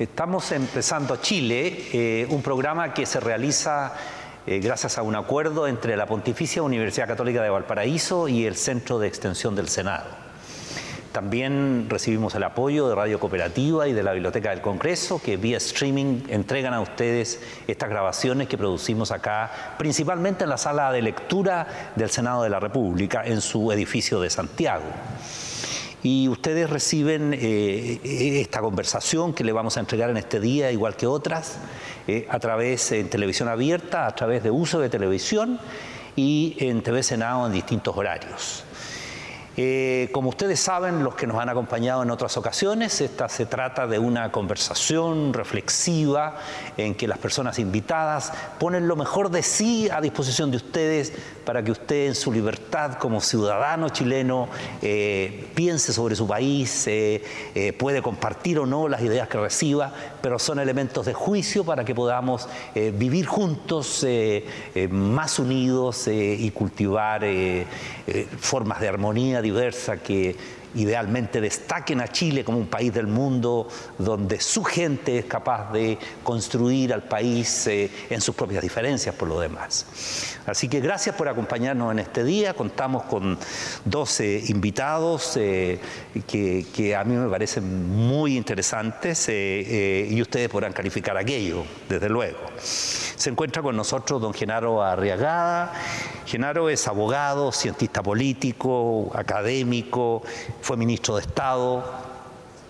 Estamos empezando Chile, eh, un programa que se realiza eh, gracias a un acuerdo entre la Pontificia Universidad Católica de Valparaíso y el Centro de Extensión del Senado. También recibimos el apoyo de Radio Cooperativa y de la Biblioteca del Congreso, que vía streaming entregan a ustedes estas grabaciones que producimos acá, principalmente en la sala de lectura del Senado de la República, en su edificio de Santiago y ustedes reciben eh, esta conversación que le vamos a entregar en este día, igual que otras, eh, a través en televisión abierta, a través de uso de televisión y en TV Senado en distintos horarios. Eh, como ustedes saben, los que nos han acompañado en otras ocasiones, esta se trata de una conversación reflexiva en que las personas invitadas ponen lo mejor de sí a disposición de ustedes para que usted en su libertad como ciudadano chileno eh, piense sobre su país, eh, puede compartir o no las ideas que reciba, pero son elementos de juicio para que podamos vivir juntos más unidos y cultivar formas de armonía, diversa que idealmente destaquen a Chile como un país del mundo donde su gente es capaz de construir al país eh, en sus propias diferencias por lo demás. Así que gracias por acompañarnos en este día. Contamos con 12 invitados eh, que, a mí me parecen muy interesantes eh, y ustedes podrán calificar aquello, desde luego. Se encuentra con nosotros don Genaro Arriagada. Genaro es abogado, cientista político, académico, fue ministro de Estado.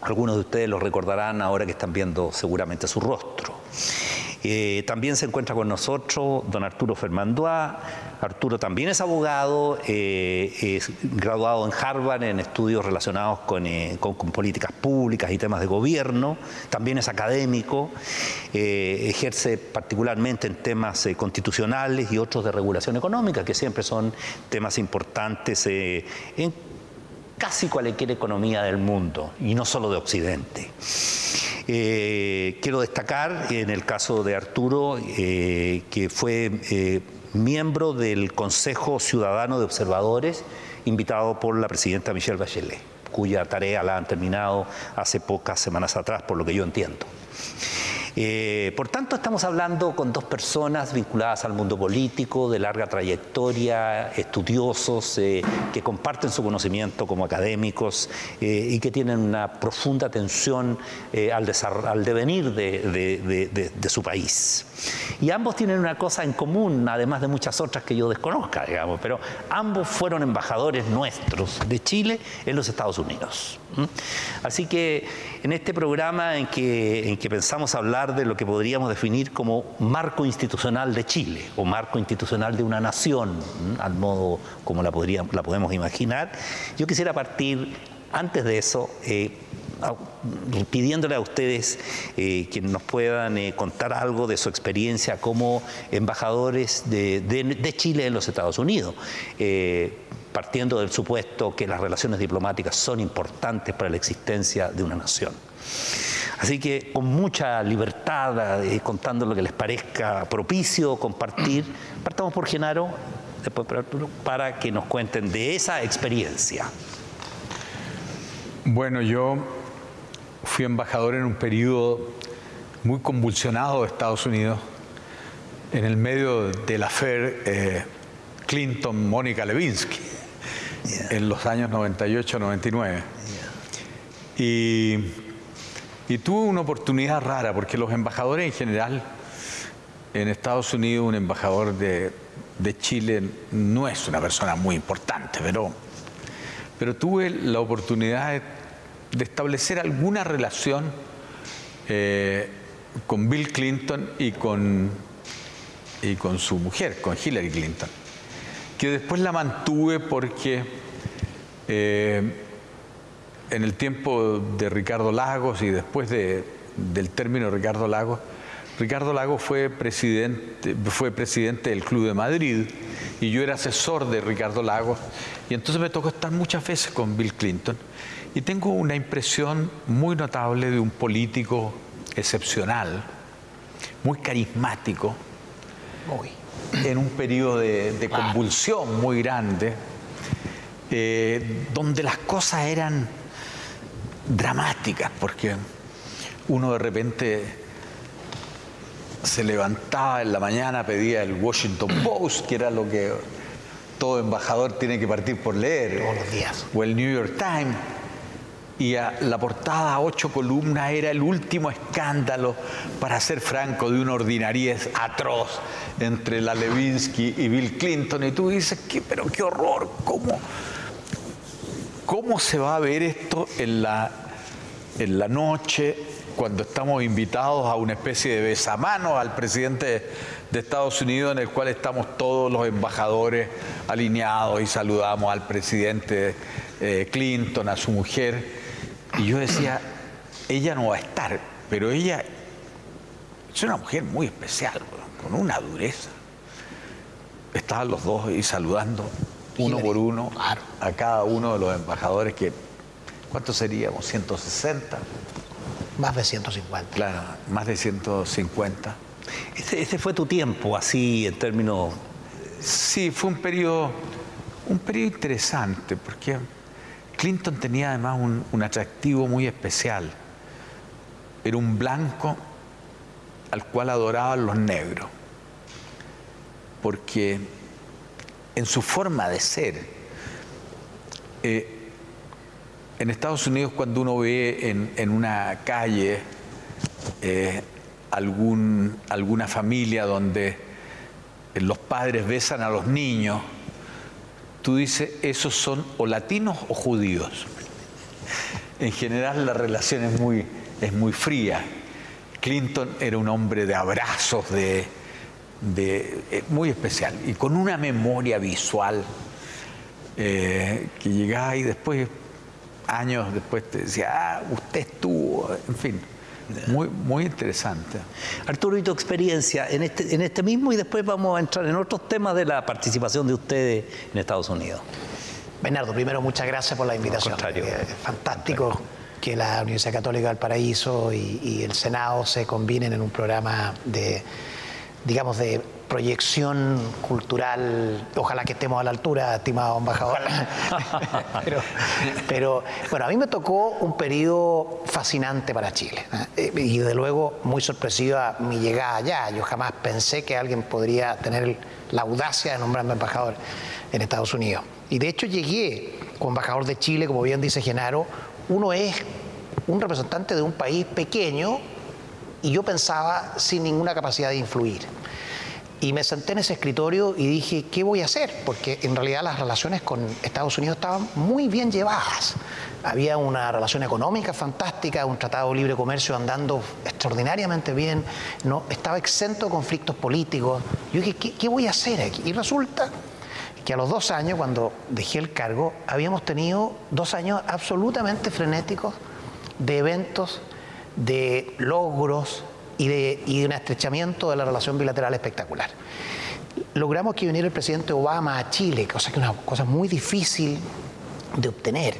Algunos de ustedes lo recordarán ahora que están viendo seguramente su rostro. Eh, también se encuentra con nosotros don Arturo Fermandois. Arturo también es abogado, eh, es graduado en Harvard en estudios relacionados eh, con, políticas públicas y temas de gobierno. También es académico, ejerce particularmente en temas constitucionales y otros de regulación económica, que siempre son temas importantes en casi cualquier economía del mundo, y no solo de Occidente. Eh, quiero destacar en el caso de Arturo eh, que fue eh, miembro del Consejo Ciudadano de Observadores invitado por la presidenta Michelle Bachelet, cuya tarea la han terminado hace pocas semanas atrás, por lo que yo entiendo. Eh, por tanto, estamos hablando con dos personas vinculadas al mundo político, de larga trayectoria, estudiosos, eh, que comparten su conocimiento como académicos eh, y que tienen una profunda atención al, al, devenir de, su país. Y ambos tienen una cosa en común, además de muchas otras que yo desconozca, digamos, pero ambos fueron embajadores nuestros de Chile en los Estados Unidos. Así que en este programa en que, en que pensamos hablar de lo que podríamos definir como marco institucional de Chile o marco institucional de una nación, al modo como la, podríamos, la podemos imaginar, yo quisiera partir antes de eso eh, pidiéndole a ustedes eh, que nos puedan eh, contar algo de su experiencia como embajadores de, Chile en los Estados Unidos partiendo del supuesto que las relaciones diplomáticas son importantes para la existencia de una nación. Así que con mucha libertad, eh, contando lo que les parezca propicio compartir, partamos por Genaro, después por Arturo, para que nos cuenten de esa experiencia. Bueno, yo fui embajador en un periodo muy convulsionado de Estados Unidos, en el medio de la FER eh, Clinton-Mónica Levinsky en los años 98-99. Y, y tuve una oportunidad rara, porque los embajadores en general, en Estados Unidos, un embajador de, Chile no es una persona muy importante, pero, pero tuve la oportunidad de, establecer alguna relación eh, con Bill Clinton y con, y con su mujer, con Hillary Clinton que después la mantuve porque eh, en el tiempo de Ricardo Lagos y después del término Ricardo Lagos, Ricardo Lagos fue presidente, fue presidente del Club de Madrid y yo era asesor de Ricardo Lagos. Y entonces me tocó estar muchas veces con Bill Clinton y tengo una impresión muy notable de un político excepcional, muy carismático, en un periodo de, convulsión muy grande, eh, donde las cosas eran dramáticas, porque uno de repente se levantaba en la mañana, pedía el Washington Post, que era lo que todo embajador tiene que partir por leer. Todos los días. O el New York Times. Y la portada a ocho columnas era el último escándalo, para ser franco, de una ordinariez atroz entre la Levinsky y Bill Clinton. Y tú dices, ¿qué, pero qué horror, ¿cómo, cómo se va a ver esto en la, en la noche cuando estamos invitados a una especie de besamanos al presidente de Estados Unidos en el cual estamos todos los embajadores alineados y saludamos al presidente eh, Clinton, a su mujer. Y yo decía, ella no va a estar, pero ella es una mujer muy especial, con una dureza. Estaban los dos ahí saludando uno por uno a cada uno de los embajadores que, ¿cuántos seríamos? 160. Más de 150. Claro, más de 150. Ese, fue tu tiempo, así en términos... Sí, fue un periodo, un periodo interesante, porque Clinton tenía además un, atractivo muy especial. Era un blanco al cual adoraban los negros, porque en su forma de ser, eh, en Estados Unidos cuando uno ve en, una calle eh, alguna familia donde los padres besan a los niños, tú dices, esos son o latinos o judíos. En general la relación es muy, es muy fría. Clinton era un hombre de abrazos, de, de eh, muy especial y con una memoria visual eh, que llegaba y después años después te decía, ah, usted estuvo, en fin. Muy, muy interesante. Arturo, y tu experiencia en este, en este mismo y después vamos a entrar en otros temas de la participación de ustedes en Estados Unidos. Bernardo, primero muchas gracias por la invitación. Eh, fantástico que la Universidad Católica del Paraíso y el Senado se combinen en un programa de, digamos, de proyección cultural, ojalá que estemos a la altura, estimado embajador. pero, bueno, a mí me tocó un periodo fascinante para Chile ¿eh? y de luego muy sorpresiva mi llegada allá. Yo jamás pensé que alguien podría tener la audacia de nombrarme embajador en Estados Unidos. Y de hecho llegué como embajador de Chile, como bien dice Genaro, uno es un representante de un país pequeño y yo pensaba sin ninguna capacidad de influir. Y me senté en ese escritorio y dije, ¿qué voy a hacer? Porque en realidad las relaciones con Estados Unidos estaban muy bien llevadas. Había una relación económica fantástica, un tratado de libre comercio andando extraordinariamente bien, no estaba exento de conflictos políticos. Yo dije, ¿qué, voy a hacer aquí? Y resulta que a los dos años, cuando dejé el cargo, habíamos tenido dos años absolutamente frenéticos de eventos, de logros, y de, un estrechamiento de la relación bilateral espectacular. Logramos que viniera el presidente Obama a Chile, cosa que es una cosa muy difícil de obtener.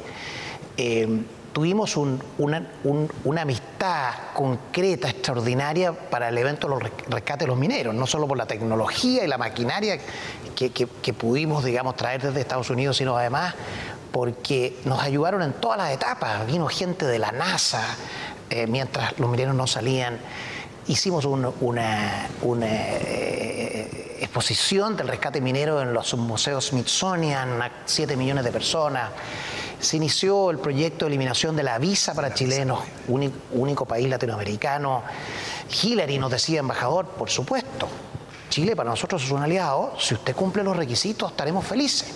Eh, tuvimos una, amistad concreta, extraordinaria para el evento de los rescates de los mineros, no solo por la tecnología y la maquinaria que, pudimos, digamos, traer desde Estados Unidos, sino además porque nos ayudaron en todas las etapas. Vino gente de la NASA eh, mientras los mineros no salían hicimos una, eh, exposición del rescate minero en los museos Smithsonian, a 7 millones de personas. Se inició el proyecto de eliminación de la visa para chilenos, único, país latinoamericano. Hillary nos decía, embajador, por supuesto, Chile para nosotros es un aliado, si usted cumple los requisitos estaremos felices.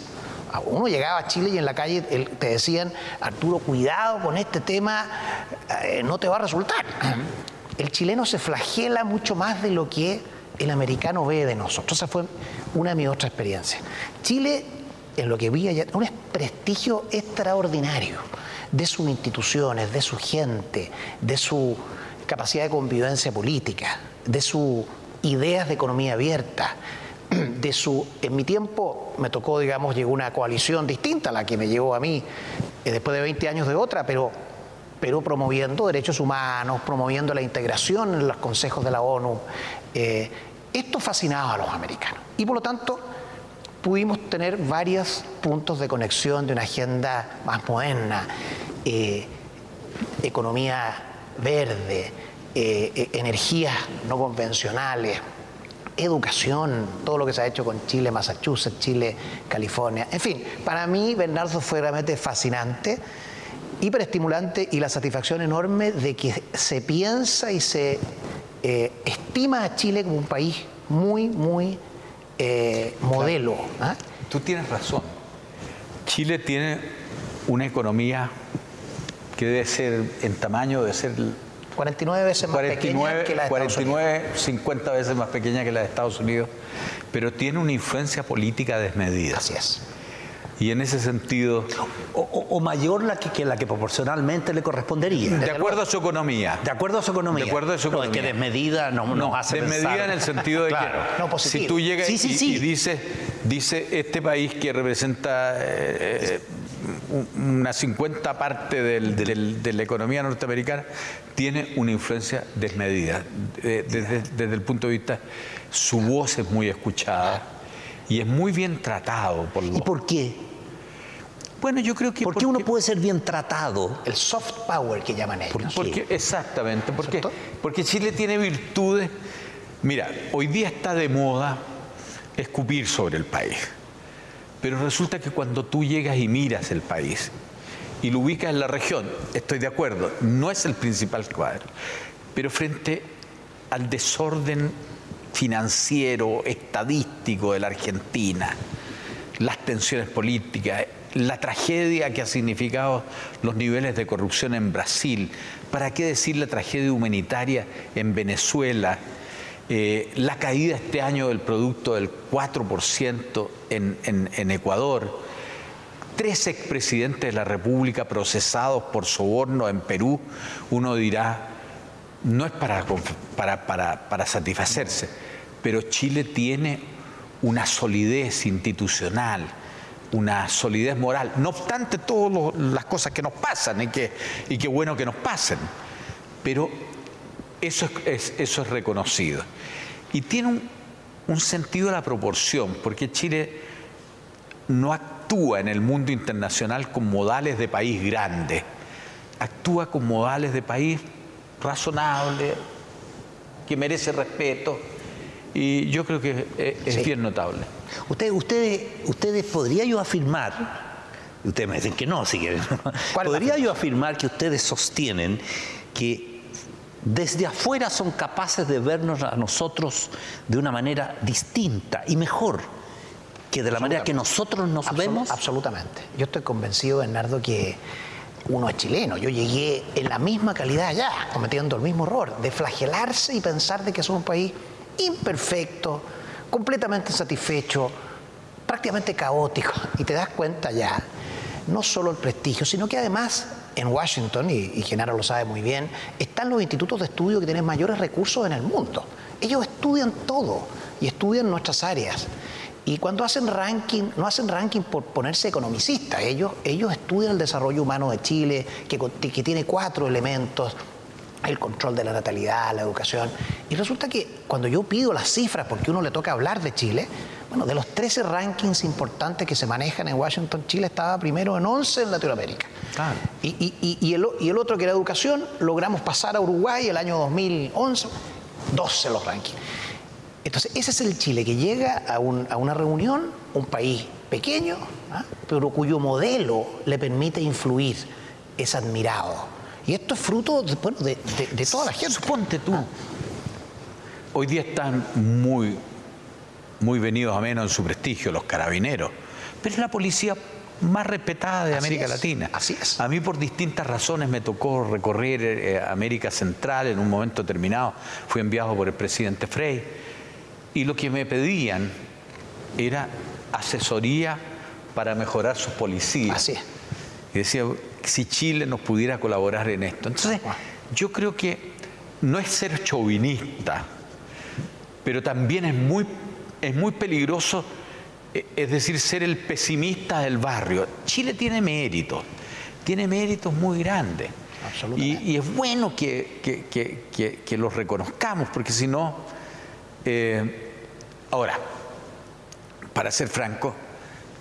Uno llegaba a Chile y en la calle te decían, Arturo, cuidado con este tema, eh, no te va a resultar el chileno se flagela mucho más de lo que el americano ve de nosotros. Esa fue una de mis otras experiencias. Chile, en lo que vi allá, un prestigio extraordinario de sus instituciones, de su gente, de su capacidad de convivencia política, de sus ideas de economía abierta, de su... En mi tiempo me tocó, digamos, llegó una coalición distinta a la que me llevó a mí, eh, después de 20 años de otra, pero Perú promoviendo derechos humanos, promoviendo la integración en los consejos de la ONU. Eh, esto fascinaba a los americanos y por lo tanto pudimos tener varios puntos de conexión de una agenda más moderna, eh, economía verde, eh, eh, energías no convencionales, educación, todo lo que se ha hecho con Chile, Massachusetts, Chile, California. En fin, para mí Bernardo fue realmente fascinante, hiperestimulante y la satisfacción enorme de que se piensa y se eh, estima a Chile como un país muy, muy eh, modelo. ¿ah? Tú tienes razón. Chile tiene una economía que debe ser en tamaño, debe ser 49 veces más pequeña que la de 49, 50 veces más pequeña que la de Estados Unidos, pero tiene una influencia política desmedida. Así es. Y en ese sentido... O, mayor la que, la que proporcionalmente le correspondería. De acuerdo a su economía. De acuerdo a su economía. De acuerdo a su economía. No, es que desmedida no, no hace Desmedida en el sentido de que no, si tú llegas y, dices, dice este país que representa eh, una 50 parte de la economía norteamericana, tiene una influencia desmedida. Desde, desde, el punto de vista, su voz es muy escuchada y es muy bien tratado por los... ¿Y por qué? Bueno, yo creo que... ¿Por qué uno puede ser bien tratado? El soft power que llaman ellos. Porque, exactamente, porque, porque Chile tiene virtudes... Mira, hoy día está de moda escupir sobre el país. Pero resulta que cuando tú llegas y miras el país y lo ubicas en la región, estoy de acuerdo, no es el principal cuadro, pero frente al desorden financiero, estadístico de la Argentina, las tensiones políticas, la tragedia que ha significado los niveles de corrupción en Brasil, ¿para qué decir la tragedia humanitaria en Venezuela? Eh, la caída este año del producto del 4% en, en, Ecuador, tres expresidentes de la República procesados por soborno en Perú, uno dirá, no es para, para, para, para satisfacerse, pero Chile tiene una solidez institucional, una solidez moral. No obstante todas las cosas que nos pasan y que, bueno que nos pasen, pero eso es, eso es reconocido. Y tiene un, un sentido de la proporción, porque Chile no actúa en el mundo internacional con modales de país grande, actúa con modales de país razonable, que merece respeto, y yo creo que es, bien notable. Ustedes, ustedes, ustedes podría yo afirmar, ustedes me dicen que no, si quieren, podría yo afirmar que ustedes sostienen que desde afuera son capaces de vernos a nosotros de una manera distinta y mejor que de la manera que nosotros nos vemos? Absolutamente. Yo estoy convencido, Bernardo, que uno es chileno. Yo llegué en la misma calidad allá, cometiendo el mismo error, de flagelarse y pensar de que somos un país imperfecto, completamente insatisfecho, prácticamente caótico. Y te das cuenta ya, no solo el prestigio, sino que además en Washington, y, Genaro lo sabe muy bien, están los institutos de estudio que tienen mayores recursos en el mundo. Ellos estudian todo y estudian nuestras áreas. Y cuando hacen ranking, no hacen ranking por ponerse economicistas, ellos, ellos estudian el desarrollo humano de Chile, que, que tiene cuatro elementos, el control de la natalidad, la educación. Y resulta que cuando yo pido las cifras, porque uno le toca hablar de Chile, bueno, de los 13 rankings importantes que se manejan en Washington, Chile estaba primero en 11 en Latinoamérica. Y, el, y, el, otro que era educación, logramos pasar a Uruguay el año 2011, 12 los rankings. Entonces, ese es el Chile que llega a, una reunión, un país pequeño, ¿ah? pero cuyo modelo le permite influir, es admirado. Y esto es fruto de, toda la gente. Suponte tú. Hoy día están muy, muy venidos a menos en su prestigio los carabineros, pero es la policía más respetada de América Latina. Así es. A mí por distintas razones me tocó recorrer eh, América Central en un momento determinado. Fui enviado por el presidente Frey y lo que me pedían era asesoría para mejorar sus policías. Así es. Y decía, si Chile nos pudiera colaborar en esto. Entonces, yo creo que no es ser chauvinista, pero también es muy, es muy peligroso, eh, es decir, ser el pesimista del barrio. Chile tiene méritos, tiene méritos muy grandes. Y, y, es bueno que, que, los reconozcamos, porque si no... Eh, ahora, para ser franco,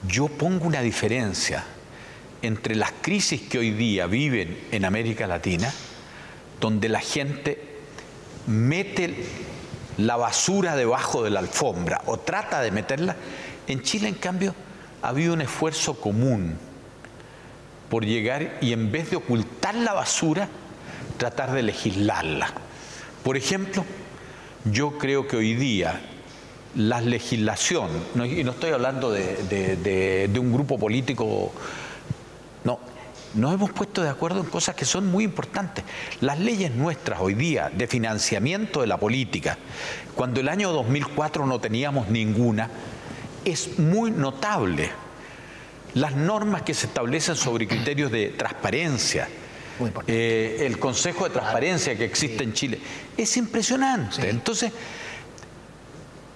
yo pongo una diferencia entre las crisis que hoy día viven en América Latina, donde la gente mete la basura debajo de la alfombra o trata de meterla. En Chile, en cambio, ha habido un esfuerzo común por llegar y en vez de ocultar la basura, tratar de legislarla. Por ejemplo, yo creo que hoy día la legislación, y no estoy hablando de, un grupo político, nos hemos puesto de acuerdo en cosas que son muy importantes. Las leyes nuestras hoy día de financiamiento de la política, cuando el año 2004 no teníamos ninguna, es muy notable. Las normas que se establecen sobre criterios de transparencia, eh, el Consejo de Transparencia que existe en Chile, es impresionante. Entonces,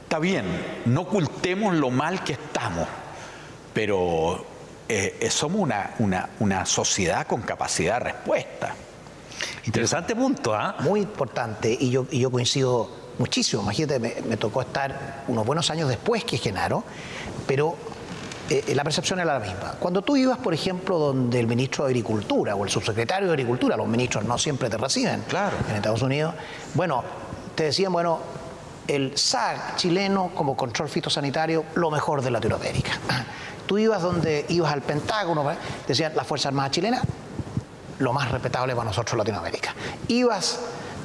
está bien, no ocultemos lo mal que estamos, pero eh, eh, somos una, una, sociedad con capacidad de respuesta. Interesante punto, ¿ah? Muy importante, y yo, yo coincido muchísimo. Imagínate, me, tocó estar unos buenos años después que Genaro, pero eh, la percepción era la misma. Cuando tú ibas, por ejemplo, donde el ministro de Agricultura o el subsecretario de Agricultura, los ministros no siempre te reciben claro. en Estados Unidos, bueno, te decían, bueno, el SAG chileno como control fitosanitario, lo mejor de Latinoamérica. Tú ibas donde ibas al Pentágono, decían las Fuerzas Armadas chilenas, lo más respetable para nosotros Latinoamérica. Ibas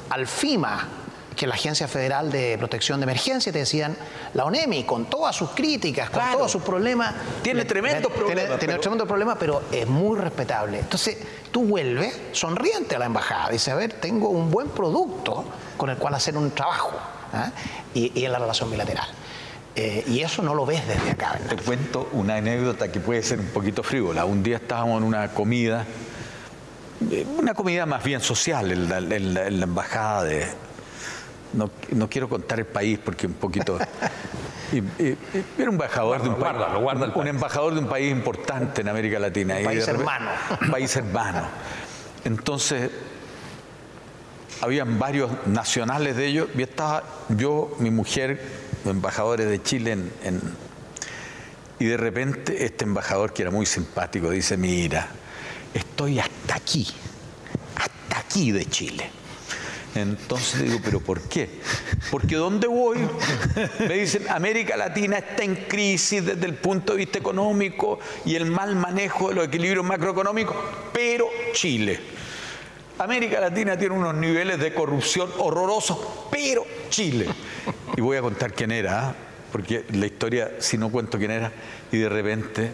al FIMA, que es la Agencia Federal de Protección de Emergencia, te decían, la ONEMI, con todas sus críticas, con todos sus problemas. Tiene tremendos problemas. Tiene, tremendos problemas, pero es muy respetable. Entonces, tú vuelves sonriente a la embajada, dices, a ver, tengo un buen producto con el cual hacer un trabajo. ¿ah? Y, y en la relación bilateral. Eh, y eso no lo ves desde acá. Te cuento una anécdota que puede ser un poquito frívola. Un día estábamos en una comida, eh, una comida más bien social en la, embajada de... No, no, quiero contar el país porque un poquito... era un embajador de un país, un embajador de un país importante en América Latina. Un país hermano. Un país hermano. Entonces, habían varios nacionales de ellos y estaba yo, mi mujer, embajadores de Chile en, y de repente este embajador que era muy simpático dice, mira, estoy hasta aquí, hasta aquí de Chile. Entonces digo, ¿pero por qué? Porque ¿dónde voy? Me dicen, América Latina está en crisis desde el punto de vista económico y el mal manejo de los equilibrios macroeconómicos, pero Chile. América Latina tiene unos niveles de corrupción horrorosos, pero Chile. Y voy a contar quién era, ¿ah? porque la historia, si no cuento quién era, y de repente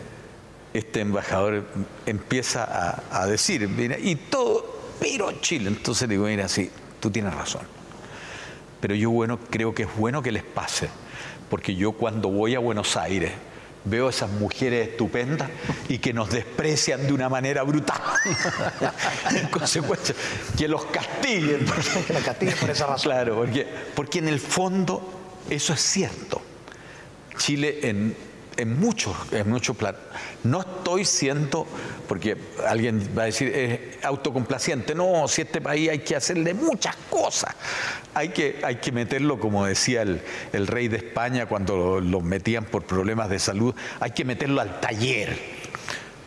este embajador empieza a, decir, mira, y todo, pero Chile. Entonces digo, mira, sí, tú tienes razón. Pero yo bueno, creo que es bueno que les pase, porque yo cuando voy a Buenos Aires, veo a esas mujeres estupendas y que nos desprecian de una manera brutal. en consecuencia, que los castiguen. que los castiguen por esa razón. Claro, porque, porque en el fondo eso es cierto. Chile en en muchos, en muchos planos. No estoy siendo, porque alguien va a decir, es autocomplaciente. No, si este país hay que hacerle muchas cosas. Hay que, hay que meterlo, como decía el, rey de España cuando lo metían por problemas de salud, hay que meterlo al taller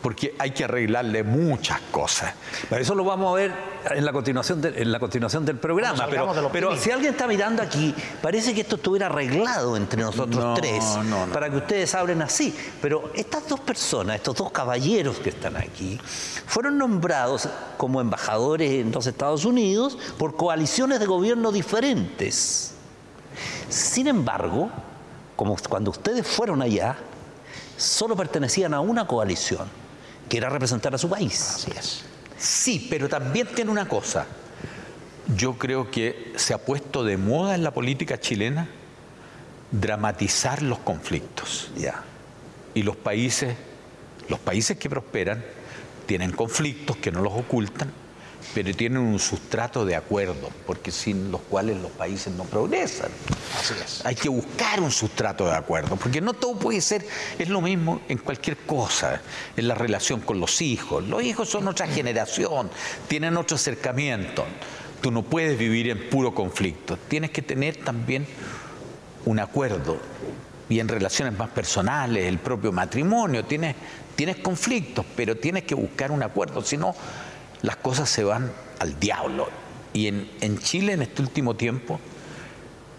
porque hay que arreglarle muchas cosas. Pero eso lo vamos a ver en la continuación, en la continuación del programa. Pero, si alguien está mirando aquí, parece que esto estuviera arreglado entre nosotros tres para que ustedes hablen así. Pero estas dos personas, estos dos caballeros que están aquí, fueron nombrados como embajadores en los Estados Unidos por coaliciones de gobierno diferentes. Sin embargo, como cuando ustedes fueron allá, solo pertenecían a una coalición quiera representar a su país. Así es. Sí, pero también tiene una cosa. Yo creo que se ha puesto de moda en la política chilena dramatizar los conflictos. Ya. Y los países, los países que prosperan tienen conflictos que no los ocultan pero tienen un sustrato de acuerdo, porque sin los cuales los países no progresan. Así es. Hay que buscar un sustrato de acuerdo, porque no todo puede ser, es lo mismo en cualquier cosa, en la relación con los hijos. Los hijos son otra generación, tienen otro acercamiento. Tú no puedes vivir en puro conflicto, tienes que tener también un acuerdo. Y en relaciones más personales, el propio matrimonio, tienes, tienes conflictos, pero tienes que buscar un acuerdo, si no las cosas se van al diablo. y en, Chile en este último tiempo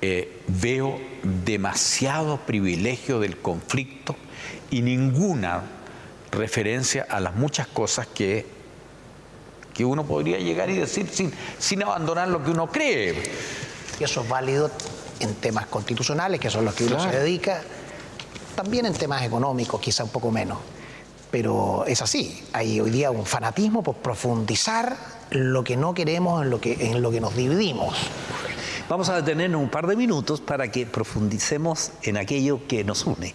eh, veo demasiado privilegio del conflicto y ninguna referencia a las muchas cosas que, que uno podría llegar y decir sin, sin abandonar lo que uno cree. Y eso es válido en temas constitucionales, que son los que uno se dedica, también en temas económicos, quizá un poco menos. Pero es así, hay hoy día un fanatismo por profundizar lo que no queremos, en lo que, en lo que nos dividimos. Vamos a detenernos un par de minutos para que profundicemos en aquello que nos une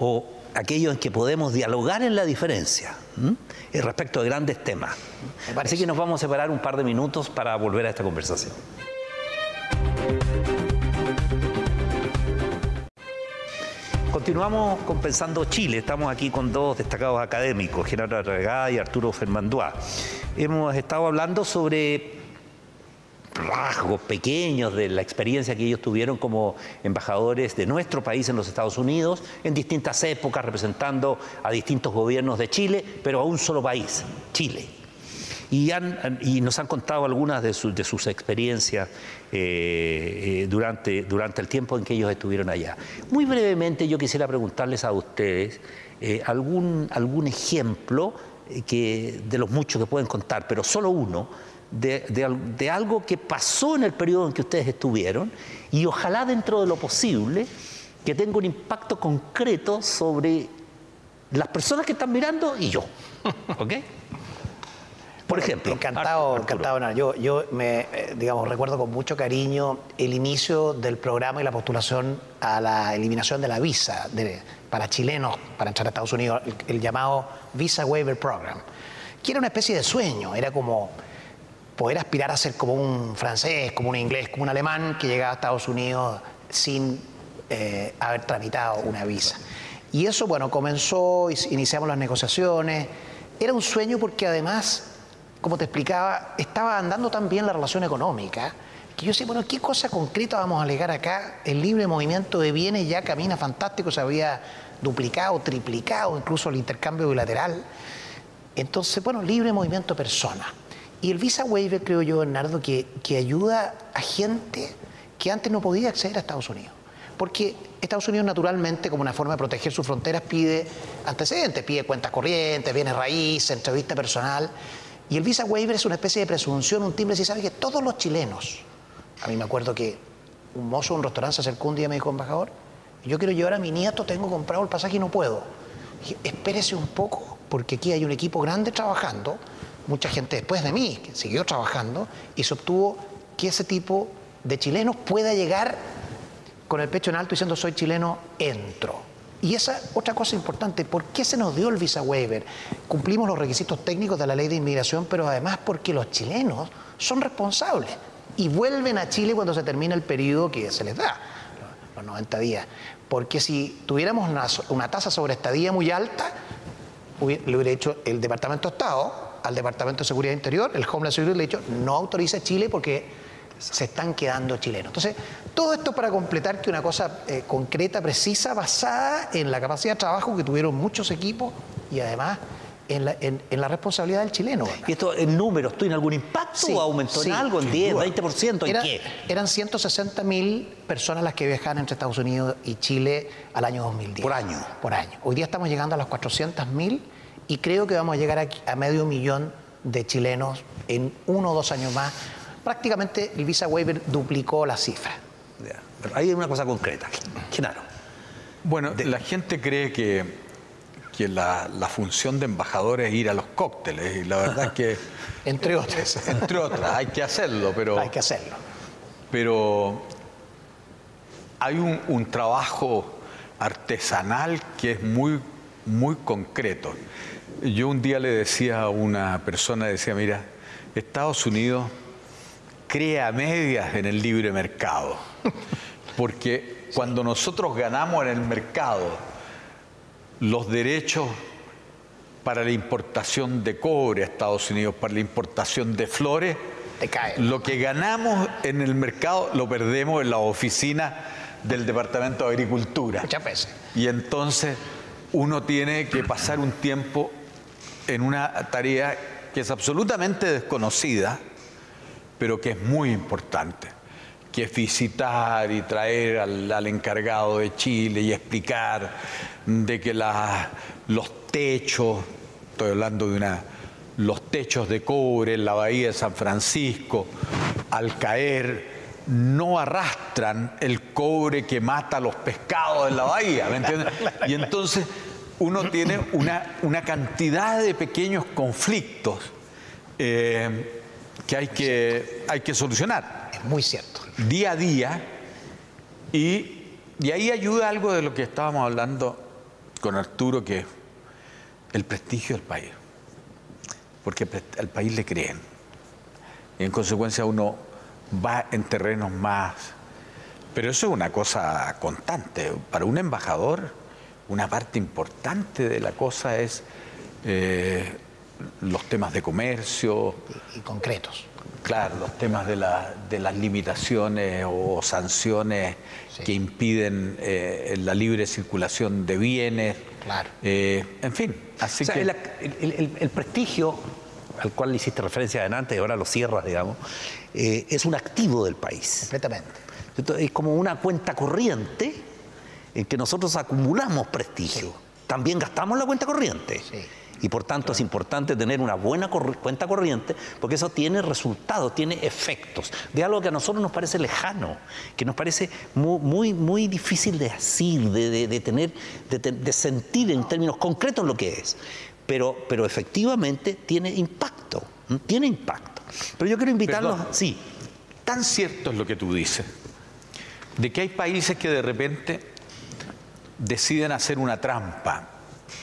o aquello en que podemos dialogar en la diferencia respecto de grandes temas. Así que nos vamos a separar un par de minutos para volver a esta conversación. Continuamos compensando Chile. Estamos aquí con dos destacados académicos, Gerardo Arregada y Arturo Fermanduá. Hemos estado hablando sobre rasgos pequeños de la experiencia que ellos tuvieron como embajadores de nuestro país en los Estados Unidos, en distintas épocas, representando a distintos gobiernos de Chile, pero a un solo país, Chile y, nos han contado algunas de, sus experiencias eh, eh, durante, durante el tiempo en que ellos estuvieron allá. Muy brevemente yo quisiera preguntarles a ustedes eh, algún, algún ejemplo que, de los muchos que pueden contar, pero solo uno, de, de, algo que pasó en el periodo en que ustedes estuvieron y ojalá dentro de lo posible que tenga un impacto concreto sobre las personas que están mirando y yo. ¿Ok? Por ejemplo. Encantado, encantado. Yo, yo me, eh, digamos, recuerdo con mucho cariño el inicio del programa y la postulación a la eliminación de la visa para chilenos para entrar a Estados Unidos, el, llamado Visa Waiver Program, que era una especie de sueño, era como poder aspirar a ser como un francés, como un inglés, como un alemán que llegaba a Estados Unidos sin eh, haber tramitado una visa. Y eso, bueno, comenzó, iniciamos las negociaciones. Era un sueño porque además como te explicaba, estaba andando tan bien la relación económica que yo sé, bueno, ¿qué cosa concreta vamos a alegar acá? El libre movimiento de bienes ya camina fantástico, se había duplicado, triplicado, incluso el intercambio bilateral. Entonces, bueno, libre movimiento de personas. Y el Visa Waiver, creo yo, Bernardo, que, que ayuda a gente que antes no podía acceder a Estados Unidos. Porque Estados Unidos, naturalmente, como una forma de proteger sus fronteras, pide antecedentes, pide cuentas corrientes, bienes raíces, entrevista personal. Y el visa waiver es una especie de presunción, un timbre, si sabe que todos los chilenos, a mí me acuerdo que un mozo un restaurante se acercó un día y me dijo, embajador, yo quiero llevar a mi nieto, tengo comprado el pasaje y no puedo. dije, espérese un poco, porque aquí hay un equipo grande trabajando, mucha gente después de mí que siguió trabajando y se obtuvo que ese tipo de chilenos pueda llegar con el pecho en alto diciendo soy chileno, entro. Y esa otra cosa importante, ¿por qué se nos dio el visa waiver? Cumplimos los requisitos técnicos de la ley de inmigración, pero además porque los chilenos son responsables y vuelven a Chile cuando se termina el periodo que se les da, los 90 días. Porque si tuviéramos una, tasa sobre estadía muy alta, le hubiera dicho el Departamento de Estado al Departamento de Seguridad Interior, el Homeland Security le ha dicho no autoriza Chile porque se están quedando chilenos. Entonces, todo esto para completar que una cosa eh, concreta, precisa, basada en la capacidad de trabajo que tuvieron muchos equipos y además en la, responsabilidad del chileno. ¿Y esto en números tiene algún impacto o aumentó en algo, en 10, 20%? ¿En qué? Eran 160 mil personas las que viajaban entre Estados Unidos y Chile al año 2010. Por año. Por año. Hoy día estamos llegando a las 400 mil y creo que vamos a llegar a medio millón de chilenos en uno o dos años más prácticamente el Visa Waiver duplicó la cifra. Pero hay una cosa concreta. Claro. Bueno, la gente cree que, que la, función de embajador es ir a los cócteles y la verdad es que... entre otras. Entre otras, hay que hacerlo, pero... Hay que hacerlo. Pero hay un, un trabajo artesanal que es muy, muy concreto. Yo un día le decía a una persona, decía, mira, Estados Unidos crea medias en el libre mercado. Porque cuando nosotros ganamos en el mercado los derechos para la importación de cobre a Estados Unidos, para la importación de flores, lo que ganamos en el mercado lo perdemos en la oficina del Departamento de Agricultura. Muchas veces. Y entonces uno tiene que pasar un tiempo en una tarea que es absolutamente desconocida, pero que es muy importante, que es visitar y traer al, encargado de Chile y explicar de que los techos, estoy hablando de una, los techos de cobre en la bahía de San Francisco, al caer, no arrastran el cobre que mata a los pescados en la bahía, ¿me entiendes? Y entonces uno tiene una, cantidad de pequeños conflictos eh, que, hay que hay que solucionar. Es muy cierto. Día a día. Y, y ahí ayuda algo de lo que estábamos hablando con Arturo, que es el prestigio del país. Porque al país le creen. Y en consecuencia uno va en terrenos más... Pero eso es una cosa constante. Para un embajador, una parte importante de la cosa es eh, los temas de comercio. Y, concretos. Claro, los temas de, las limitaciones o sanciones que impiden eh, la libre circulación de bienes. Claro. Eh, en fin, así que... el, prestigio al cual le hiciste referencia adelante y ahora lo cierras, digamos, eh, es un activo del país. Completamente. es como una cuenta corriente en que nosotros acumulamos prestigio. También gastamos la cuenta corriente. Sí. Y por tanto es importante tener una buena cuenta corriente porque eso tiene resultados, tiene efectos de algo que a nosotros nos parece lejano, que nos parece muy, muy, difícil de decir, de, tener, de, sentir en términos concretos lo que es. Pero, pero efectivamente tiene impacto, tiene impacto. Pero yo quiero invitarlos, sí. Tan cierto es lo que tú dices, de que hay países que de repente deciden hacer una trampa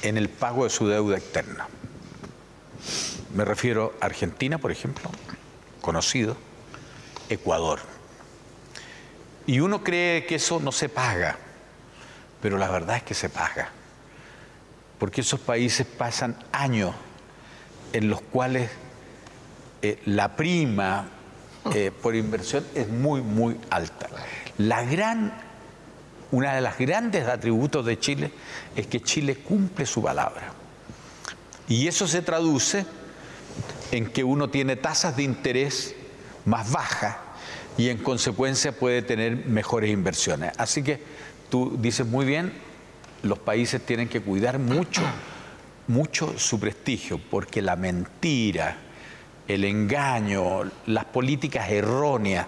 en el pago de su deuda externa. Me refiero a Argentina, por ejemplo, conocido, Ecuador. Y uno cree que eso no se paga, pero la verdad es que se paga. Porque esos países pasan años en los cuales eh, la prima eh, por inversión es muy, muy alta. La gran una de las grandes atributos de Chile es que Chile cumple su palabra. Y eso se traduce en que uno tiene tasas de interés más bajas y en consecuencia puede tener mejores inversiones. Así que tú dices muy bien, los países tienen que cuidar mucho, mucho su prestigio, porque la mentira, el engaño, las políticas erróneas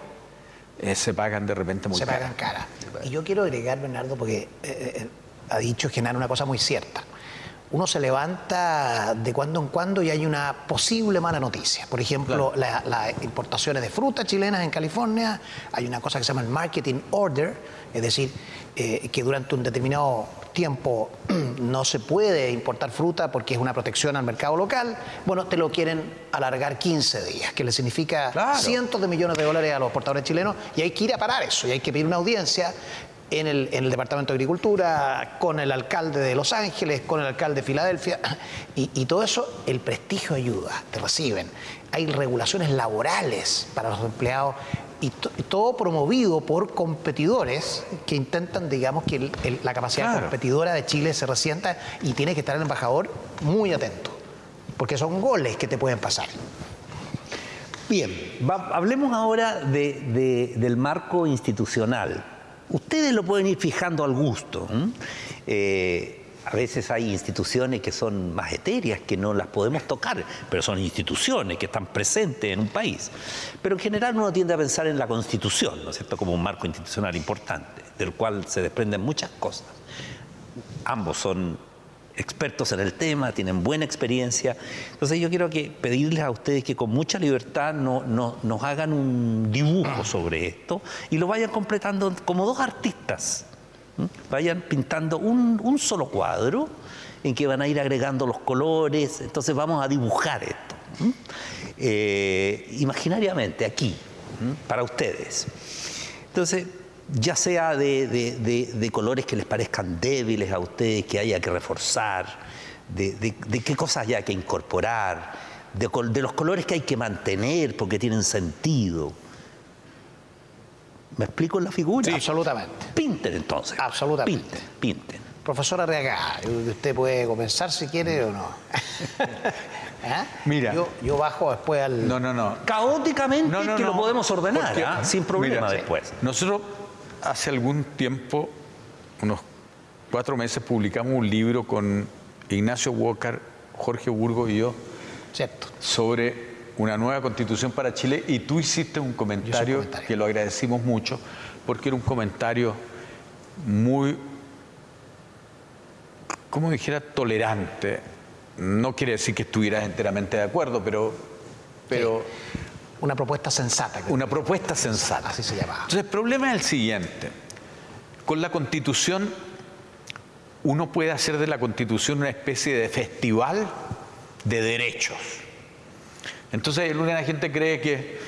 eh, se pagan de repente muy Se pagan cara. Y yo quiero agregar, Bernardo, porque eh, eh, ha dicho Genaro una cosa muy cierta. Uno se levanta de cuando en cuando y hay una posible mala noticia. Por ejemplo, las importaciones de frutas chilenas en California, hay una cosa que se llama el marketing order, es decir, que durante un determinado tiempo no se puede importar fruta porque es una protección al mercado local, bueno, te lo quieren alargar 15 días, que le significa cientos de millones de dólares a los portadores chilenos y hay que ir a parar eso y hay que pedir una audiencia en el, en el, Departamento de Agricultura, con el alcalde de Los Ángeles, con el alcalde de Filadelfia, y, y, todo eso, el prestigio ayuda, te reciben. Hay regulaciones laborales para los empleados y, todo promovido por competidores que intentan, digamos, que la capacidad competidora de Chile se resienta y tiene que estar el embajador muy atento, porque son goles que te pueden pasar. Bien, hablemos ahora del marco institucional. Ustedes lo pueden ir fijando al gusto a veces hay instituciones que son más etéreas, que no las podemos tocar, pero son instituciones que están presentes en un país. Pero en general uno tiende a pensar en la Constitución, ¿no es cierto?, como un marco institucional importante, del cual se desprenden muchas cosas. Ambos son expertos en el tema, tienen buena experiencia. Entonces yo quiero que pedirles a ustedes que con mucha libertad no, nos hagan un dibujo sobre esto y lo vayan completando como dos artistas Vayan pintando un, solo cuadro en que van a ir agregando los colores, entonces vamos a dibujar esto. Eh, imaginariamente, aquí, para ustedes. Entonces, ya sea de, colores que les parezcan débiles a ustedes, que haya que reforzar, de, qué cosas haya que incorporar, de, los colores que hay que mantener porque tienen sentido. ¿Me explico en la figura? Sí, absolutamente. Pinten entonces. Absolutamente. Pinten, pinten. Profesor Arriaga, usted puede comenzar si quiere o no. ¿Ah? Mira. Yo, yo bajo después al. No, no, no. Caóticamente No, no, que lo podemos ordenar, Porque- ¿ah? sin problema Mira, después. Nosotros hace algún tiempo, unos cuatro meses, publicamos un libro con Ignacio Walker, Jorge Burgo y yo Cierto. sobre una nueva constitución para Chile y tú hiciste un comentario, comentario. que lo agradecimos mucho porque era un comentario muy, como dijera, tolerante. No quiere decir que estuvieras enteramente de acuerdo, pero, pero Una propuesta sensata. una propuesta sensata. Así se llamaba. Entonces, el problema es el siguiente. Con la constitución, uno puede hacer de la constitución una especie de festival de derechos. Entonces, alguna gente cree que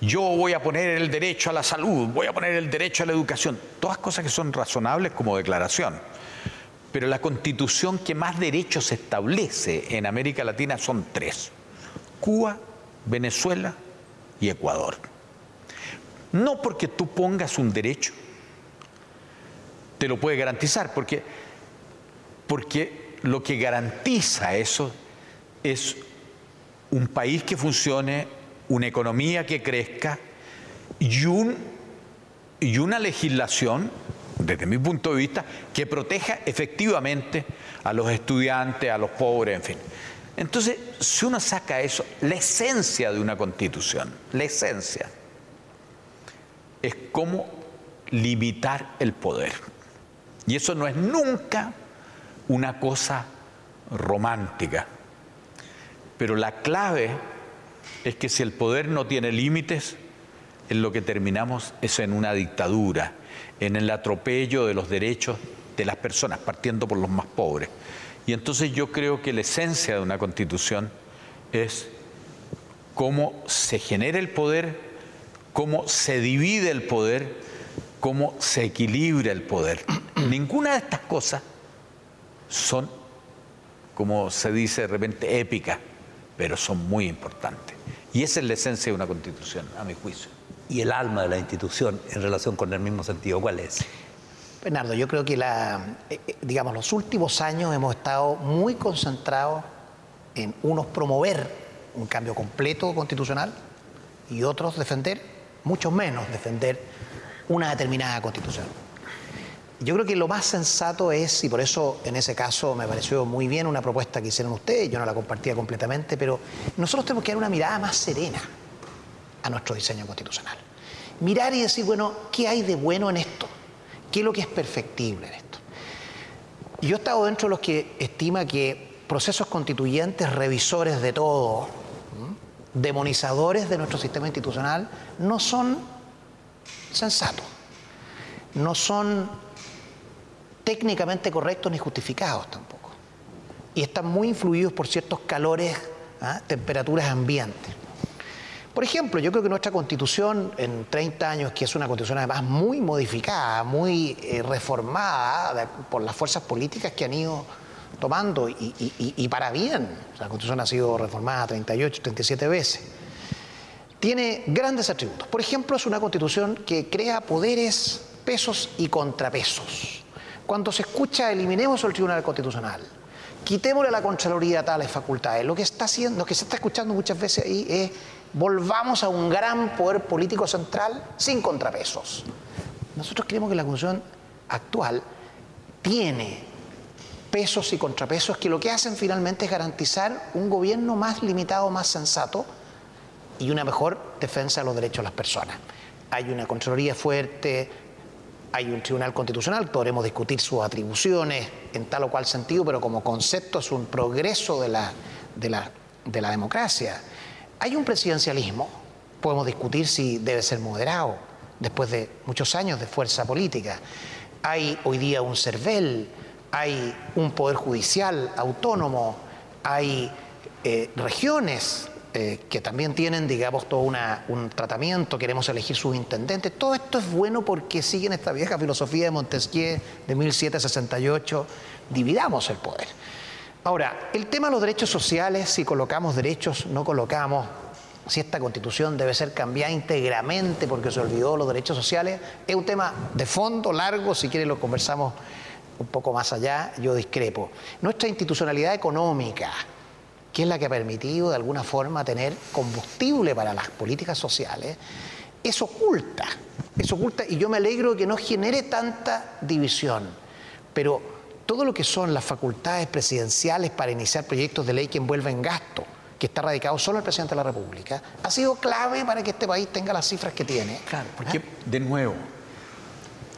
yo voy a poner el derecho a la salud, voy a poner el derecho a la educación, todas cosas que son razonables como declaración. Pero la constitución que más derechos establece en América Latina son tres. Cuba, Venezuela y Ecuador. No porque tú pongas un derecho, te lo puede garantizar, porque, porque lo que garantiza eso es un país que funcione, una economía que crezca y, un, y una legislación, desde mi punto de vista, que proteja efectivamente a los estudiantes, a los pobres, en fin. Entonces, si uno saca eso, la esencia de una constitución, la esencia, es cómo limitar el poder. Y eso no es nunca una cosa romántica. Pero la clave es que si el poder no tiene límites, en lo que terminamos es en una dictadura, en el atropello de los derechos de las personas, partiendo por los más pobres. Y entonces yo creo que la esencia de una constitución es cómo se genera el poder, cómo se divide el poder, cómo se equilibra el poder. Ninguna de estas cosas son, como se dice de repente, épicas, pero son muy importantes. Y esa es la esencia de una constitución, a mi juicio. Y el alma de la institución en relación con el mismo sentido, ¿cuál es? Bernardo, yo creo que la, eh, eh, digamos, los últimos años hemos estado muy concentrados en unos promover un cambio completo constitucional y otros defender, mucho menos defender una determinada constitución. Yo creo que lo más sensato es, y por eso en ese caso me pareció muy bien una propuesta que hicieron ustedes, yo no la compartía completamente, pero nosotros tenemos que dar una mirada más serena a nuestro diseño constitucional. Mirar y decir, bueno, ¿qué hay de bueno en esto? ¿Qué es lo que es perfectible en esto? Yo he estado dentro de los que estima que procesos constituyentes, revisores de todo, demonizadores de nuestro sistema institucional, no son sensatos, no son técnicamente correctos ni justificados tampoco. Y están muy influidos por ciertos calores, ¿ah? temperaturas ambientes. Por ejemplo, yo creo que nuestra constitución en 30 años, que es una constitución además muy modificada, muy eh, reformada por las fuerzas políticas que han ido tomando y, para bien, la constitución ha sido reformada 38, 37 veces, tiene grandes atributos. Por ejemplo, es una constitución que crea poderes, pesos y contrapesos. Cuando se escucha eliminemos el Tribunal Constitucional, quitémosle a la Contraloría tales facultades, lo que está haciendo, lo que se está escuchando muchas veces ahí es volvamos a un gran poder político central sin contrapesos. Nosotros creemos que la constitución actual tiene pesos y contrapesos que lo que hacen finalmente es garantizar un gobierno más limitado, más sensato, y una mejor defensa de los derechos de las personas. Hay una Contraloría fuerte, hay un Tribunal Constitucional, podremos discutir sus atribuciones en tal o cual sentido, pero como concepto es un progreso de la, de de la democracia. Hay un presidencialismo, podemos discutir si debe ser moderado después de muchos años de fuerza política. Hay hoy día un CERVEL, hay un poder judicial autónomo, hay eh, regiones eh, que también tienen, digamos, todo un tratamiento, queremos elegir sus intendentes. Todo esto es bueno porque siguen esta vieja filosofía de Montesquieu de 1768, dividamos el poder. Ahora, el tema de los derechos sociales, si colocamos derechos, no colocamos, si esta constitución debe ser cambiada íntegramente porque se olvidó los derechos sociales, es un tema de fondo, largo, si quiere lo conversamos un poco más allá, yo discrepo. Nuestra institucionalidad económica, que es la que ha permitido de alguna forma tener combustible para las políticas sociales, es oculta, es oculta y yo me alegro que no genere tanta división, pero todo lo que son las facultades presidenciales para iniciar proyectos de ley que envuelven gasto, que está radicado solo el presidente de la República, ha sido clave para que este país tenga las cifras que tiene. Claro, porque ¿Eh? de nuevo,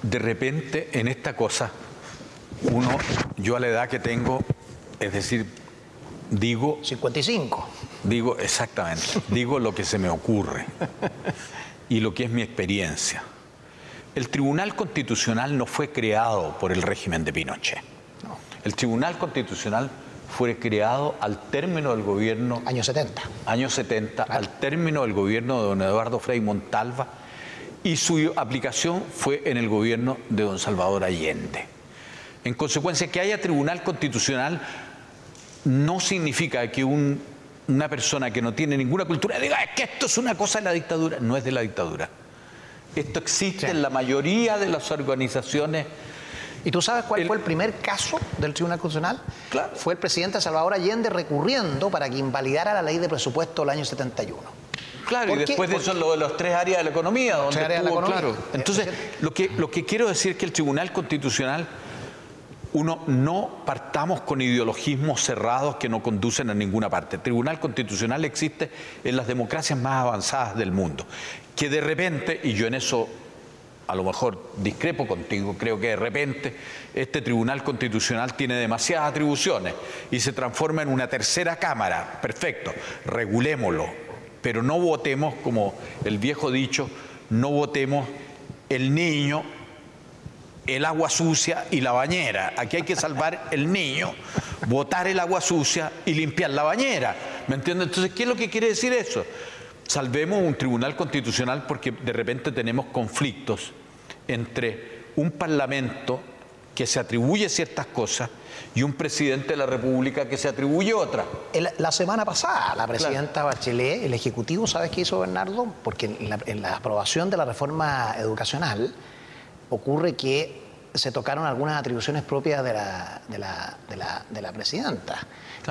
de repente en esta cosa, uno, yo a la edad que tengo, es decir, digo... 55. Digo, exactamente, digo lo que se me ocurre y lo que es mi experiencia. El Tribunal Constitucional no fue creado por el régimen de Pinochet. El Tribunal Constitucional fue creado al término del gobierno... Años 70. Años 70, al término del gobierno de don Eduardo Frei Montalva y su aplicación fue en el gobierno de don Salvador Allende. En consecuencia, que haya Tribunal Constitucional no significa que una persona que no tiene ninguna cultura diga es que esto es una cosa de la dictadura. No es de la dictadura. Esto existe en la mayoría de las organizaciones ¿Y tú sabes cuál fue el primer caso del Tribunal Constitucional? Claro. Fue el presidente Salvador Allende recurriendo para que invalidara la ley de presupuesto del año 71. Claro, y después de eso lo de los tres áreas de la economía, donde estuvo, claro. Entonces, lo que, lo que quiero decir es que el Tribunal Constitucional, uno, no partamos con ideologismos cerrados que no conducen a ninguna parte. El Tribunal Constitucional existe en las democracias más avanzadas del mundo. Que de repente, y yo en eso a lo mejor discrepo contigo, creo que de repente este Tribunal Constitucional tiene demasiadas atribuciones y se transforma en una tercera Cámara. Perfecto, regulémoslo, pero no votemos, como el viejo dicho, no votemos el niño, el agua sucia y la bañera. Aquí hay que salvar el niño, votar el agua sucia y limpiar la bañera. ¿Me entiendes? Entonces, ¿qué es lo que quiere decir eso? Salvemos un tribunal constitucional porque de repente tenemos conflictos entre un parlamento que se atribuye ciertas cosas y un presidente de la República que se atribuye otras. La semana pasada, la presidenta Bachelet, el Ejecutivo, ¿sabes qué hizo Bernardo? Porque en la aprobación de la reforma educacional ocurre que se tocaron algunas atribuciones propias de la, de la, de la, presidenta.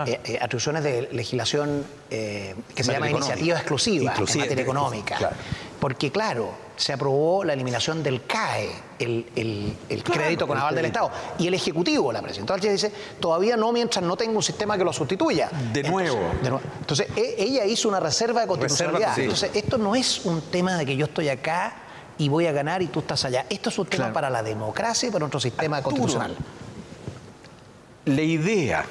Eh, eh, atribuciones de legislación eh, que se llama iniciativa exclusiva, en materia económica. Porque, claro, se aprobó la eliminación del CAE, el, crédito con aval del Estado. Y el Ejecutivo, la presidenta dice, todavía no mientras no tenga un sistema que lo sustituya. De nuevo. Entonces, e, ella hizo una reserva de constitucionalidad. Entonces, esto no es un tema de que yo estoy acá y voy a ganar y tú estás allá. Esto es un tema para la democracia y para nuestro sistema constitucional. La idea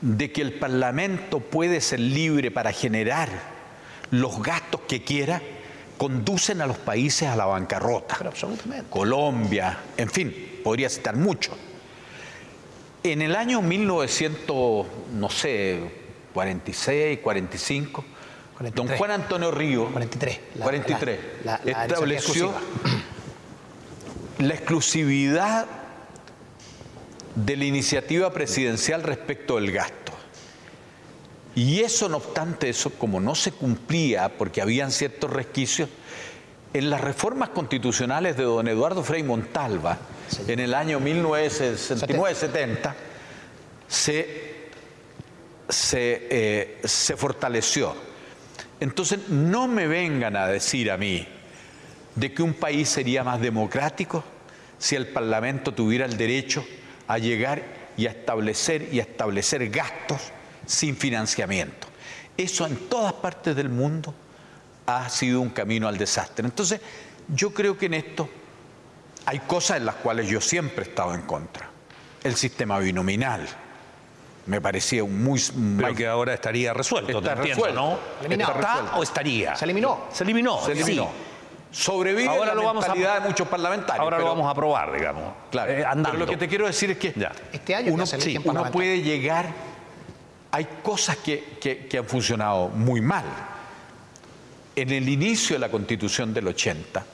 de que el Parlamento puede ser libre para generar los gastos que quiera, conducen a los países a la bancarrota. Colombia, en fin, podría citar mucho. En el año 1900, no sé, 46, 45, Don Juan Antonio Río, 43, 43 estableció la exclusividad de la iniciativa presidencial respecto del gasto. Y eso, no obstante eso, como no se cumplía porque habían ciertos resquicios, en las reformas constitucionales de don Eduardo Frei Montalva, en el año 1969-70, se, se, eh, se fortaleció entonces no me vengan a decir a mí de que un país sería más democrático si el Parlamento tuviera el derecho a llegar y a establecer y a establecer gastos sin financiamiento. Eso en todas partes del mundo ha sido un camino al desastre. Entonces, yo creo que en esto hay cosas en las cuales yo siempre he estado en contra. El sistema binominal, me parecía un muy Pero que ahora estaría resuelto, está resuelto. ¿no? ¿Está o estaría? Se eliminó. Se eliminó. Se eliminó. Sobrevive ahora la lo vamos a, de muchos parlamentarios. Ahora lo vamos a aprobar, digamos. Claro. Eh, pero lo que te quiero decir es que este año uno, uno puede llegar. Hay cosas que, que, que han funcionado muy mal. En el inicio de la Constitución del 80,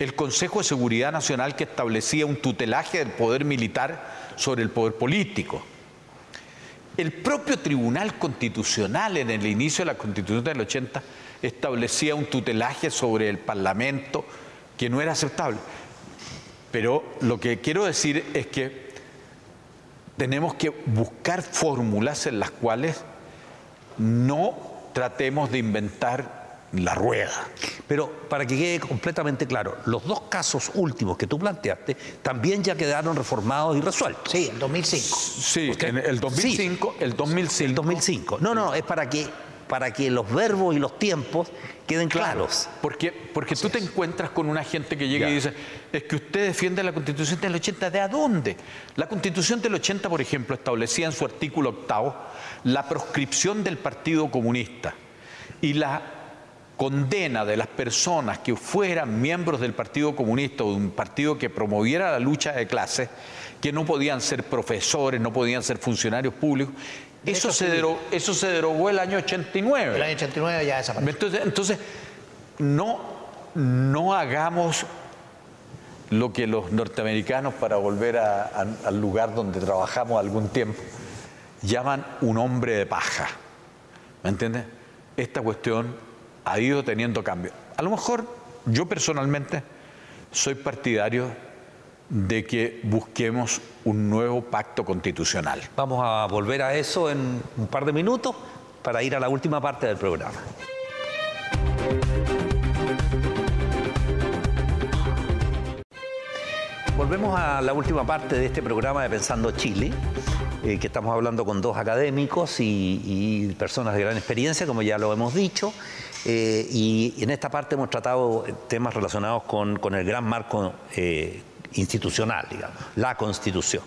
el Consejo de Seguridad Nacional que establecía un tutelaje del poder militar sobre el poder político el propio Tribunal Constitucional en el inicio de la Constitución del 80 establecía un tutelaje sobre el Parlamento que no era aceptable. Pero lo que quiero decir es que tenemos que buscar fórmulas en las cuales no tratemos de inventar la rueda. Pero para que quede completamente claro, los dos casos últimos que tú planteaste también ya quedaron reformados y resueltos. Sí, en 2005. Sí, en el 2005, el 2005. El 2005. No, no, es para que para que los verbos y los tiempos queden claros. Porque, porque tú te encuentras con una gente que llega y dice, es que usted defiende la Constitución del 80, ¿de a dónde? La Constitución del 80, por ejemplo, establecía en su artículo octavo la proscripción del Partido Comunista y la condena de las personas que fueran miembros del Partido Comunista o de un partido que promoviera la lucha de clases, que no podían ser profesores, no podían ser funcionarios públicos, eso se, derogó, eso se derogó el año 89. El año 89 ya desapareció. Entonces, entonces no, no hagamos lo que los norteamericanos, para volver al lugar donde trabajamos algún tiempo, llaman un hombre de paja. ¿Me entiendes? Esta cuestión ha ido teniendo cambio. A lo mejor yo personalmente soy partidario de que busquemos un nuevo pacto constitucional. Vamos a volver a eso en un par de minutos para ir a la última parte del programa. Volvemos a la última parte de este programa de Pensando Chile, eh, que estamos hablando con dos académicos y, personas de gran experiencia, como ya lo hemos dicho. Eh, y en esta parte hemos tratado temas relacionados con, el gran marco eh, institucional, digamos, la Constitución.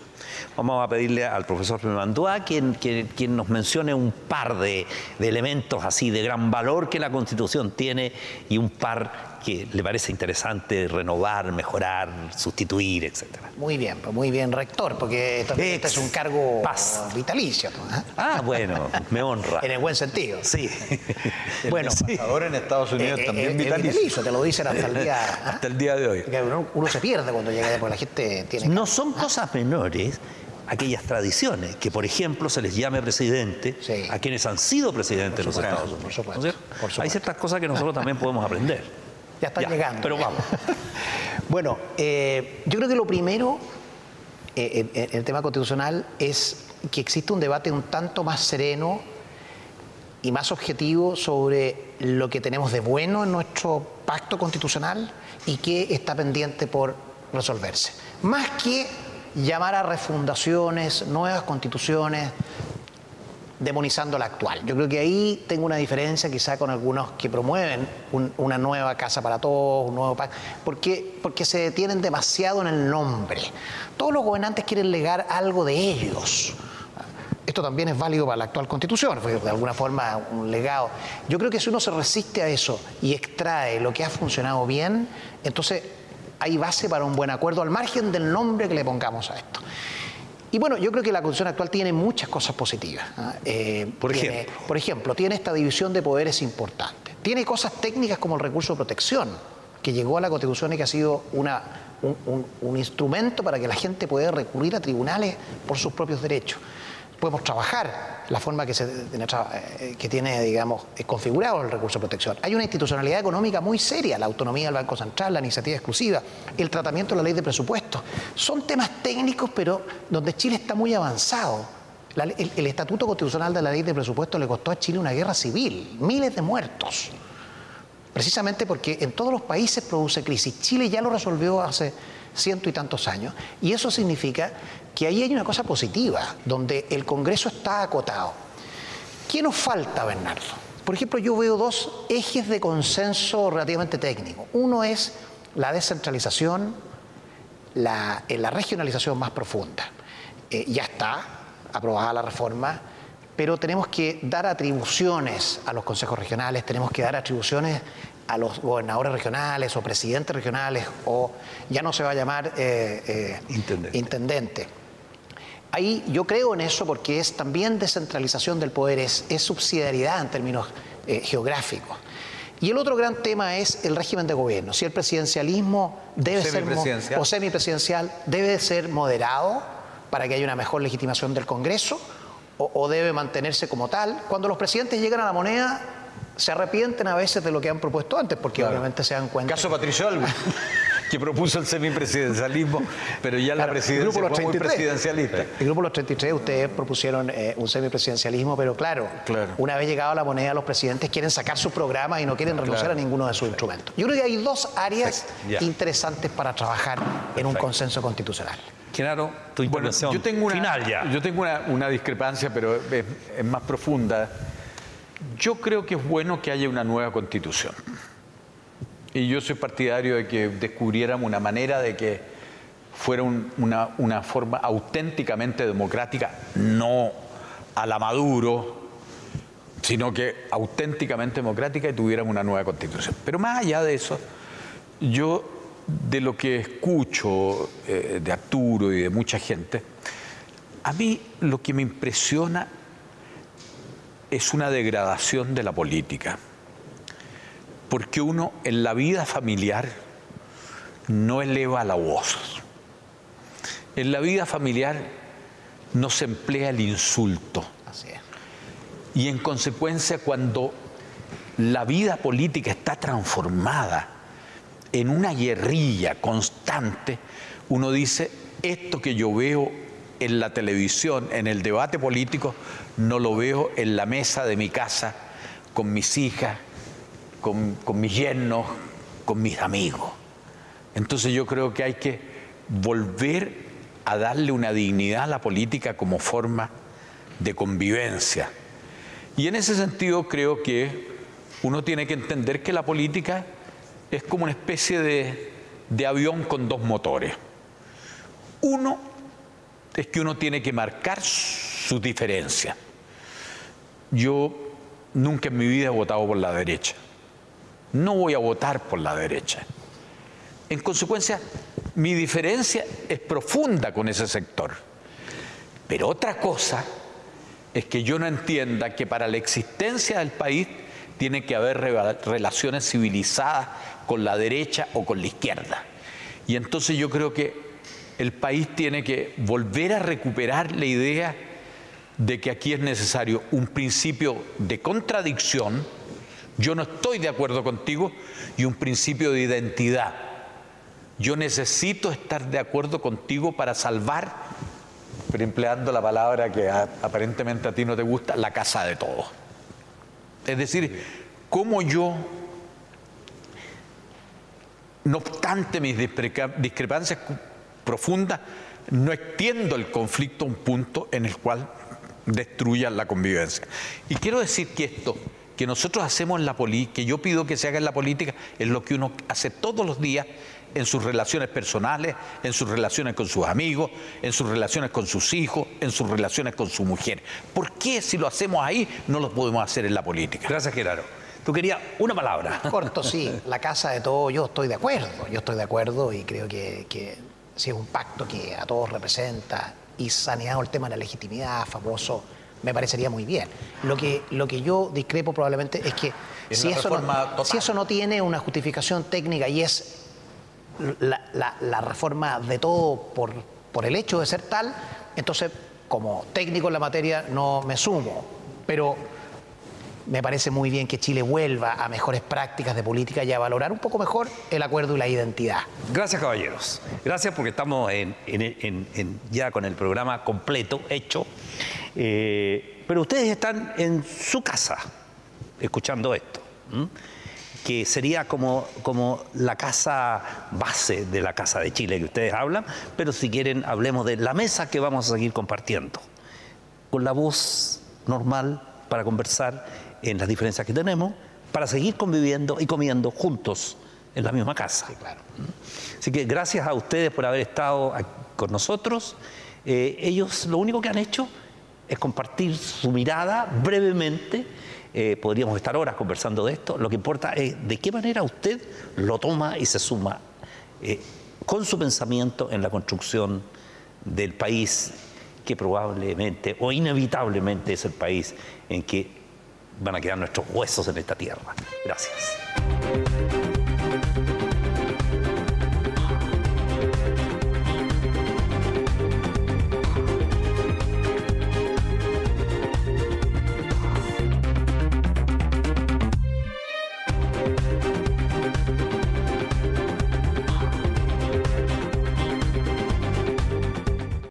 Vamos a pedirle al profesor Pimandúa quien, quien, nos mencione un par de, de, elementos así de gran valor que la Constitución tiene y un par que le parece interesante renovar, mejorar, sustituir, etcétera. Muy bien, pues muy bien, rector, porque este es un cargo vitalicio. ¿eh? Ah, bueno, me honra. en el buen sentido. Sí. bueno, embajador en Estados Unidos eh, eh, también vitalicio. Te lo dicen hasta el día, hasta el día de hoy. Uno, se pierde cuando llega porque la gente tiene... No son cosas menores aquellas tradiciones, que por ejemplo se les llame presidente a quienes han sido presidentes de los Estados Unidos. Por supuesto, Hay ciertas cosas que nosotros también podemos aprender. Ya están llegando. Pero vamos. bueno, eh, yo creo que lo primero eh, en, el tema constitucional es que existe un debate un tanto más sereno y más objetivo sobre lo que tenemos de bueno en nuestro pacto constitucional y qué está pendiente por resolverse. Más que llamar a refundaciones, nuevas constituciones, demonizando la actual. Yo creo que ahí tengo una diferencia quizá con algunos que promueven una nueva casa para todos, un nuevo pacto, porque, porque se detienen demasiado en el nombre. Todos los gobernantes quieren legar algo de ellos. Esto también es válido para la actual constitución, fue de alguna forma un legado. Yo creo que si uno se resiste a eso y extrae lo que ha funcionado bien, entonces hay base para un buen acuerdo al margen del nombre que le pongamos a esto. Y bueno, yo creo que la Constitución actual tiene muchas cosas positivas. ¿ah? Eh, por, ejemplo. por ejemplo, tiene esta división de poderes importante. Tiene cosas técnicas como el recurso de protección, que llegó a la Constitución y que ha sido una, un instrumento para que la gente pueda recurrir a tribunales por sus propios derechos podemos trabajar la forma que, se, eh, que tiene, digamos, configurado el recurso de protección. Hay una institucionalidad económica muy seria, la autonomía del Banco Central, la iniciativa exclusiva, el tratamiento de la ley de presupuestos. Son temas técnicos, pero donde Chile está muy avanzado. el, Estatuto Constitucional de la Ley de Presupuestos le costó a Chile una guerra civil, miles de muertos. Precisamente porque en todos los países produce crisis. Chile ya lo resolvió hace ciento y tantos años. Y eso significa que ahí hay una cosa positiva, donde el Congreso está acotado. ¿Qué nos falta, Bernardo? Por ejemplo, yo veo dos ejes de consenso relativamente técnico. Uno es la descentralización, la, la regionalización más profunda. Eh, ya está aprobada la reforma, pero tenemos que dar atribuciones a los consejos regionales, tenemos que dar atribuciones a los gobernadores regionales o presidentes regionales o ya no se va a llamar eh, eh, intendente. Ahí yo creo en eso porque es también descentralización del poder, es, subsidiariedad en términos eh, geográficos. Y el otro gran tema es el régimen de gobierno. Si el presidencialismo debe ser o semipresidencial debe ser moderado para que haya una mejor legitimación del Congreso o, o debe mantenerse como tal. Cuando los presidentes llegan a la moneda se arrepienten a veces de lo que han propuesto antes, porque obviamente se dan cuenta. Caso Patricio que propuso el semipresidencialismo, pero ya la presidencia fue muy presidencialista. El grupo Los 33, ustedes propusieron eh, un semipresidencialismo, pero claro, una vez llegado a la moneda, los presidentes quieren sacar sus programas y no quieren renunciar a ninguno de sus instrumentos. Yo creo que hay dos áreas interesantes para trabajar en un consenso constitucional. Claro, tu intervención yo tengo una, final ya. Yo tengo una, discrepancia, pero es más profunda. Yo creo que es bueno que haya una nueva constitución. Y yo soy partidario de que descubriéramos una manera de que fuera una, forma auténticamente democrática, no a la Maduro, sino que auténticamente democrática y tuviéramos una nueva constitución. Pero más allá de eso, yo de lo que escucho eh, de Arturo y de mucha gente, a mí lo que me impresiona es una degradación de la política porque uno en la vida familiar no eleva la voz. En la vida familiar no se emplea el insulto. Así es. Y en consecuencia, cuando la vida política está transformada en una guerrilla constante, uno dice, esto que yo veo en la televisión, en el debate político, no lo veo en la mesa de mi casa con mis hijas, con, mis yernos, con mis amigos. Entonces yo creo que hay que volver a darle una dignidad a la política como forma de convivencia. Y en ese sentido creo que uno tiene que entender que la política es como una especie de, de, avión con dos motores. Uno es que uno tiene que marcar sus diferencias. Yo nunca en mi vida he votado por la derecha no voy a votar por la derecha. En consecuencia, mi diferencia es profunda con ese sector. Pero otra cosa es que yo no entienda que para la existencia del país tiene que haber relaciones civilizadas con la derecha o con la izquierda. Y entonces yo creo que el país tiene que volver a recuperar la idea de que aquí es necesario un principio de contradicción, yo no estoy de acuerdo contigo y un principio de identidad. Yo necesito estar de acuerdo contigo para salvar, pero empleando la palabra que aparentemente a ti no te gusta, la casa de todos. Es decir, cómo yo, no obstante mis discrepancias profundas, no extiendo el conflicto a un punto en el cual destruya la convivencia. Y quiero decir que esto que nosotros hacemos en la política, que yo pido que se haga en la política, es lo que uno hace todos los días en sus relaciones personales, en sus relaciones con sus amigos, en sus relaciones con sus hijos, en sus relaciones con su mujer. ¿Por qué si lo hacemos ahí no lo podemos hacer en la política? Gracias, Gerardo. Tú querías una palabra. Corto, sí. La casa de todos, yo estoy de acuerdo. Yo estoy de acuerdo y creo que, que si es un pacto que a todos representa y saneado el tema de la legitimidad, famoso me parecería muy bien. Lo que, lo que yo discrepo probablemente es que si, eso no, si eso no tiene una justificación técnica y es la, reforma de todo por, por el hecho de ser tal, entonces como técnico en la materia no me sumo. Pero me parece muy bien que Chile vuelva a mejores prácticas de política y a valorar un poco mejor el acuerdo y la identidad. Gracias, caballeros. Gracias porque estamos ya con el programa completo, hecho. Eh, pero ustedes están en su casa escuchando esto, que sería como, como la casa base de la Casa de Chile que ustedes hablan, pero si quieren hablemos de la mesa que vamos a seguir compartiendo, con la voz normal para conversar en las diferencias que tenemos, para seguir conviviendo y comiendo juntos en la misma casa. claro. Así que gracias a ustedes por haber estado con nosotros. Eh, ellos lo único que han hecho es compartir su mirada brevemente. Eh, podríamos estar horas conversando de esto. Lo que importa es de qué manera usted lo toma y se suma eh, con su pensamiento en la construcción del país que probablemente o inevitablemente es el país en que van a quedar nuestros huesos en esta tierra. Gracias.